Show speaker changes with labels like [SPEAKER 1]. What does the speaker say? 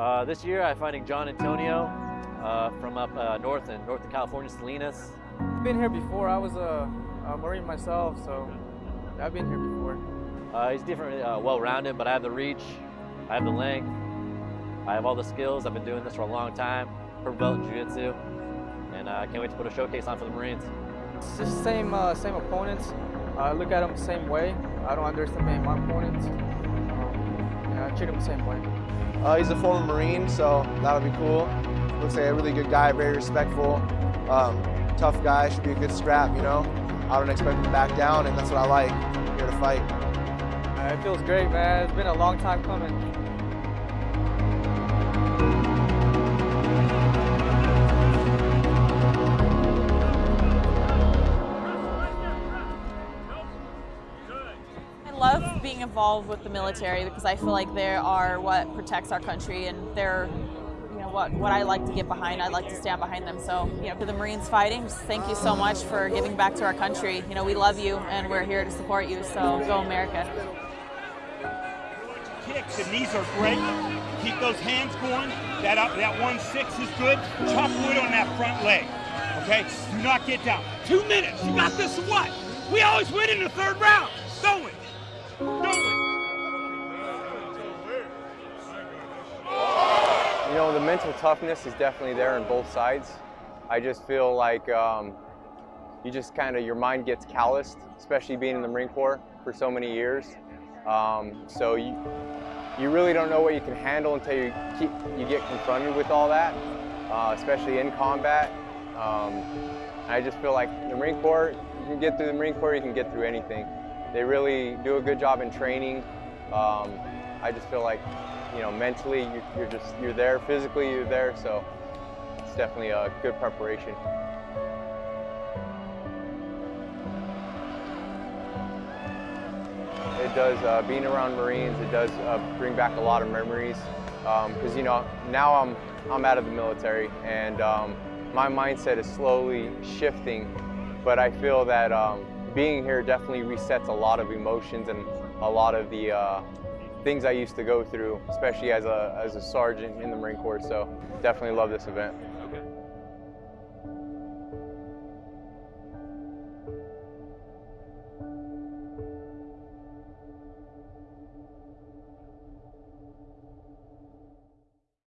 [SPEAKER 1] Uh, this year I'm fighting John Antonio uh, from up uh, north in north of California, Salinas.
[SPEAKER 2] I've been here before. I was a, a Marine myself, so I've been here before.
[SPEAKER 1] Uh, he's different, uh, well-rounded, but I have the reach, I have the length, I have all the skills. I've been doing this for a long time, purple belt in jiu-jitsu, and uh, I can't wait to put a showcase on for the Marines.
[SPEAKER 2] It's the same, uh, same opponents. I look at them the same way. I don't underestimate my opponents. Yeah, I treat them the same way.
[SPEAKER 3] Uh, he's a former Marine, so that'll be cool. Looks like a really good guy, very respectful, um, tough guy, should be a good scrap, you know? I don't expect him to back down, and that's what I like, I'm here to fight.
[SPEAKER 2] Uh, it feels great, man. It's been a long time coming.
[SPEAKER 4] Being involved with the military because I feel like they are what protects our country and they're you know what what I like to get behind. I like to stand behind them. So, you know, to the Marines fighting, just thank you so much for giving back to our country. You know, we love you and we're here to support you. So, go America.
[SPEAKER 5] Kicks and these are great. Keep those hands going. That up, that one six is good. Chop wood on that front leg. Okay? Do not get down. Two minutes. You got this what? We always win in the third round. It.
[SPEAKER 6] You know, the mental toughness is definitely there on both sides. I just feel like um, you just kind of, your mind gets calloused, especially being in the Marine Corps for so many years. Um, so you, you really don't know what you can handle until you, keep, you get confronted with all that, uh, especially in combat. Um, I just feel like the Marine Corps, you can get through the Marine Corps, you can get through anything. They really do a good job in training. Um, I just feel like, you know, mentally you, you're just, you're there, physically you're there, so it's definitely a good preparation. It does, uh, being around Marines, it does uh, bring back a lot of memories. Because, um, you know, now I'm, I'm out of the military and um, my mindset is slowly shifting, but I feel that um, being here definitely resets a lot of emotions and a lot of the uh, things I used to go through, especially as a, as a sergeant in the Marine Corps. So definitely love this event.